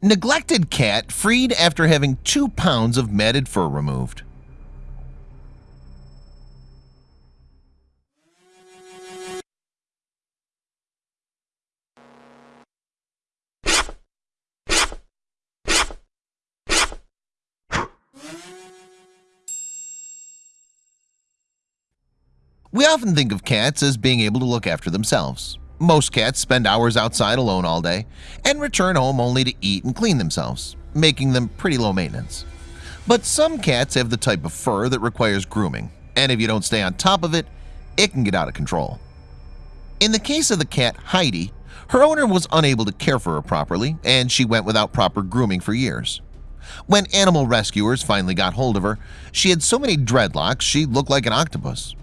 Neglected cat freed after having two pounds of matted fur removed We often think of cats as being able to look after themselves. Most cats spend hours outside alone all day and return home only to eat and clean themselves, making them pretty low maintenance. But some cats have the type of fur that requires grooming, and if you don't stay on top of it, it can get out of control. In the case of the cat Heidi, her owner was unable to care for her properly, and she went without proper grooming for years. When animal rescuers finally got hold of her, she had so many dreadlocks she looked like an octopus.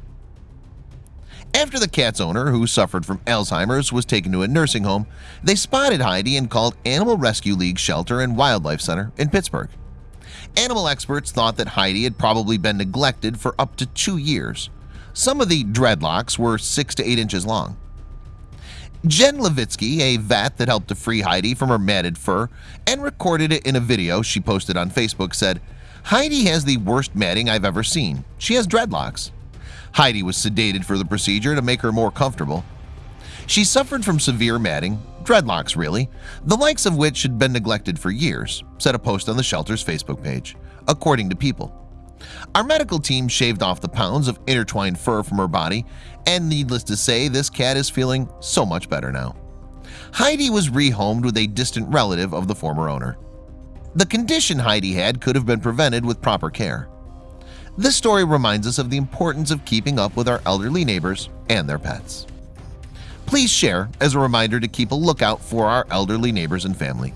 After the cat's owner, who suffered from Alzheimer's, was taken to a nursing home, they spotted Heidi and called Animal Rescue League Shelter and Wildlife Center in Pittsburgh. Animal experts thought that Heidi had probably been neglected for up to two years. Some of the dreadlocks were six to eight inches long. Jen Levitsky, a vet that helped to free Heidi from her matted fur and recorded it in a video she posted on Facebook said, Heidi has the worst matting I've ever seen. She has dreadlocks. Heidi was sedated for the procedure to make her more comfortable. She suffered from severe matting, dreadlocks really, the likes of which had been neglected for years, said a post on the shelter's Facebook page, according to People. Our medical team shaved off the pounds of intertwined fur from her body, and needless to say, this cat is feeling so much better now. Heidi was rehomed with a distant relative of the former owner. The condition Heidi had could have been prevented with proper care. This story reminds us of the importance of keeping up with our elderly neighbors and their pets. Please share as a reminder to keep a lookout for our elderly neighbors and family.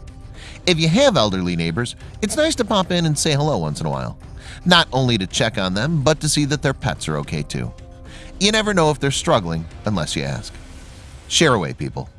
If you have elderly neighbors, it's nice to pop in and say hello once in a while. Not only to check on them, but to see that their pets are okay too. You never know if they're struggling unless you ask. Share away, people.